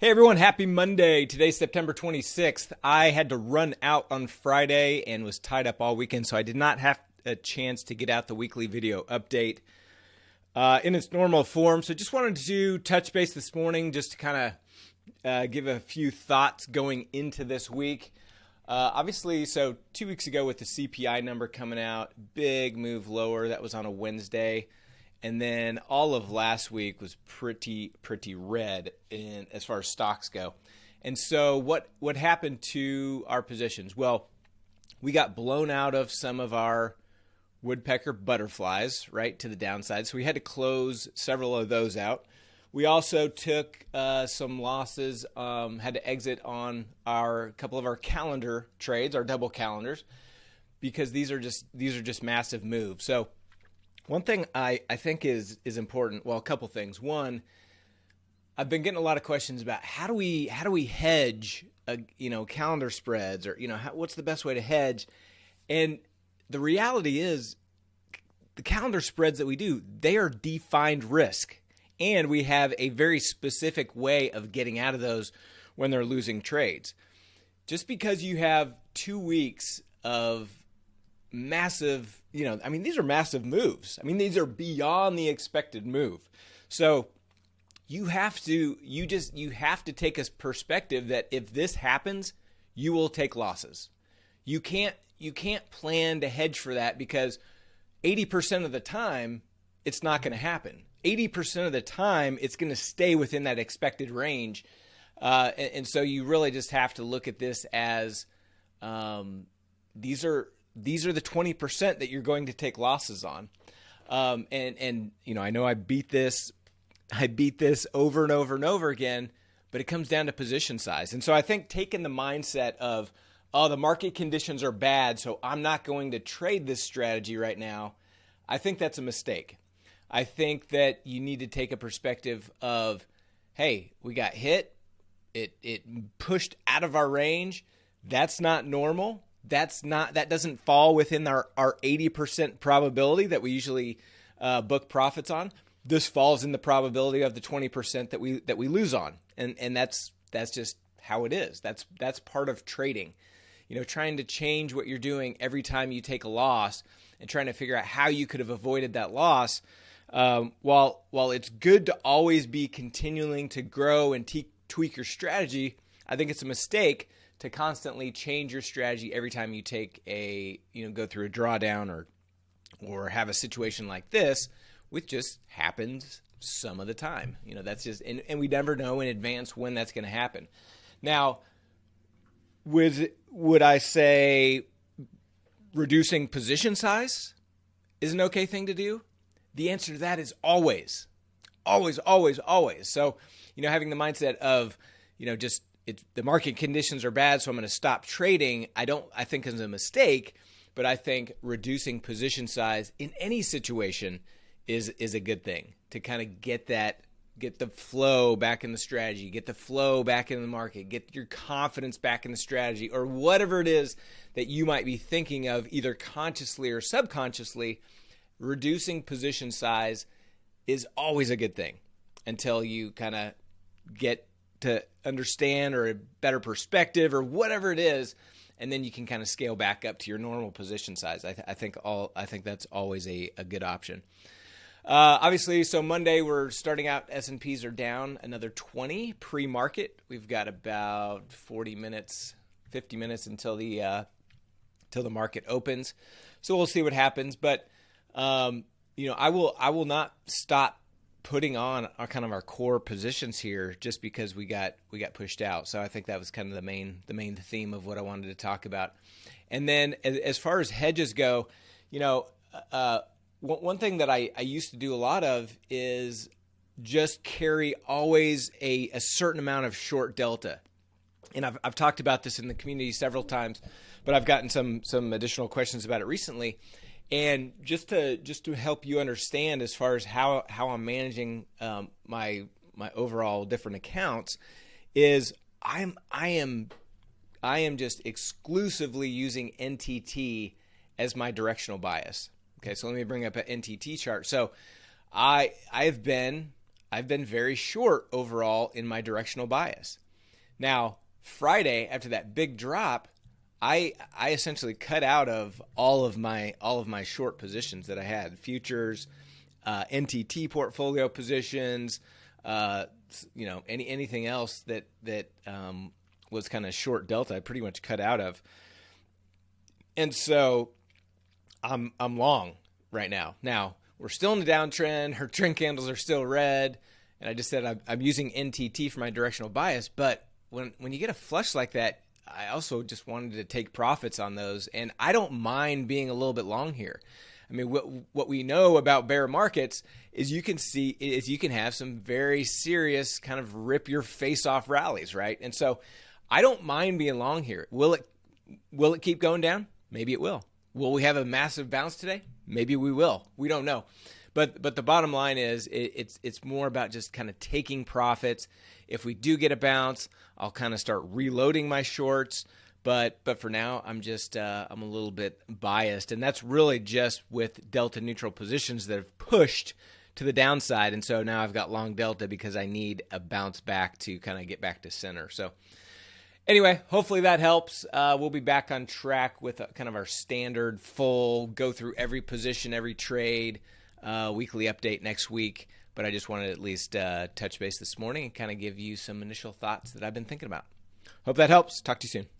Hey everyone, happy Monday. Today's September 26th. I had to run out on Friday and was tied up all weekend, so I did not have a chance to get out the weekly video update uh, in its normal form. So just wanted to touch base this morning just to kind of uh, give a few thoughts going into this week. Uh, obviously, so two weeks ago with the CPI number coming out, big move lower. That was on a Wednesday and then all of last week was pretty pretty red in as far as stocks go. And so what what happened to our positions? Well, we got blown out of some of our woodpecker butterflies, right, to the downside. So we had to close several of those out. We also took uh, some losses, um, had to exit on our couple of our calendar trades, our double calendars, because these are just these are just massive moves. So one thing I, I think is is important. Well, a couple things. One, I've been getting a lot of questions about how do we how do we hedge a, you know calendar spreads or you know how, what's the best way to hedge, and the reality is the calendar spreads that we do they are defined risk, and we have a very specific way of getting out of those when they're losing trades. Just because you have two weeks of massive, you know, I mean, these are massive moves. I mean, these are beyond the expected move. So you have to, you just, you have to take a perspective that if this happens, you will take losses. You can't, you can't plan to hedge for that because 80% of the time, it's not going to happen. 80% of the time, it's going to stay within that expected range. Uh, and, and, so you really just have to look at this as um, these are these are the 20% that you're going to take losses on. Um, and, and, you know, I know I beat this, I beat this over and over and over again, but it comes down to position size. And so I think taking the mindset of, oh, the market conditions are bad, so I'm not going to trade this strategy right now, I think that's a mistake. I think that you need to take a perspective of, hey, we got hit, it, it pushed out of our range. That's not normal that's not that doesn't fall within our our 80% probability that we usually uh, book profits on. This falls in the probability of the 20% that we that we lose on. And and that's that's just how it is. That's that's part of trading. You know trying to change what you're doing every time you take a loss and trying to figure out how you could have avoided that loss um, while while it's good to always be continuing to grow and te- tweak your strategy i think it's a mistake to constantly change your strategy every time you take a you know go through a drawdown or or have a situation like this which just happens some of the time. You know that's just and, and we never know in advance when that's going to happen. Now would would i say reducing position size is an okay thing to do? The answer to that is always always always always. So you know having the mindset of you know just it, the market conditions are bad, so I'm going to stop trading. I don't. I think is a mistake, but I think reducing position size in any situation is is a good thing to kind of get that get the flow back in the strategy, get the flow back in the market, get your confidence back in the strategy, or whatever it is that you might be thinking of, either consciously or subconsciously. Reducing position size is always a good thing until you kind of get to understand or a better perspective or whatever it is and then you can kind of scale back up to your normal position size. I, th- I think all i think that's always a, a good option. Uh, obviously so monday we're starting out s&ps are down another 20 pre-market. We've got about 40 minutes 50 minutes until the uh, until the market opens. So we'll see what happens but um, you know i will i will not stop putting on our kind of our core positions here just because we got we got pushed out. So I think that was kind of the main the main theme of what I wanted to talk about. And then as far as hedges go, you know, uh, one thing that I, I used to do a lot of is just carry always a, a certain amount of short delta. And I've, I've talked about this in the community several times, but I've gotten some some additional questions about it recently. And just to just to help you understand as far as how how I'm managing um, my my overall different accounts is I'm I am I am just exclusively using NTT as my directional bias. Okay, so let me bring up an NTT chart. So I I've been I've been very short overall in my directional bias. Now, Friday after that big drop, I I essentially cut out of all of my all of my short positions that I had futures, uh, NTT portfolio positions, uh, you know any anything else that that um, was kind of short delta. I pretty much cut out of, and so I'm I'm long right now. Now we're still in the downtrend. Her trend candles are still red, and I just said I'm, I'm using NTT for my directional bias. But when when you get a flush like that, I also just wanted to take profits on those, and I don't mind being a little bit long here. I mean, what what we know about bear markets is you can see is you can have some very serious kind of rip your face off rallies, right? And so, I don't mind being long here. Will it will it keep going down? Maybe it will. Will we have a massive bounce today? Maybe we will. We don't know. But but the bottom line is it, it's it's more about just kind of taking profits. If we do get a bounce, I'll kind of start reloading my shorts. But but for now, I'm just uh, I'm a little bit biased, and that's really just with delta neutral positions that have pushed to the downside, and so now I've got long delta because I need a bounce back to kind of get back to center. So anyway, hopefully that helps. Uh, we'll be back on track with a, kind of our standard full go through every position, every trade uh, weekly update next week. But I just wanted to at least uh, touch base this morning and kind of give you some initial thoughts that I've been thinking about. Hope that helps. Talk to you soon.